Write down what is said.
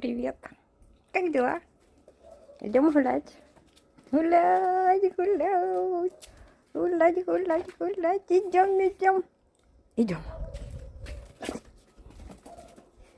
Привет. Как дела? Идем гулять. Гулять, гулять. Гулять, гулять, гулять. Идем, идем. Идем.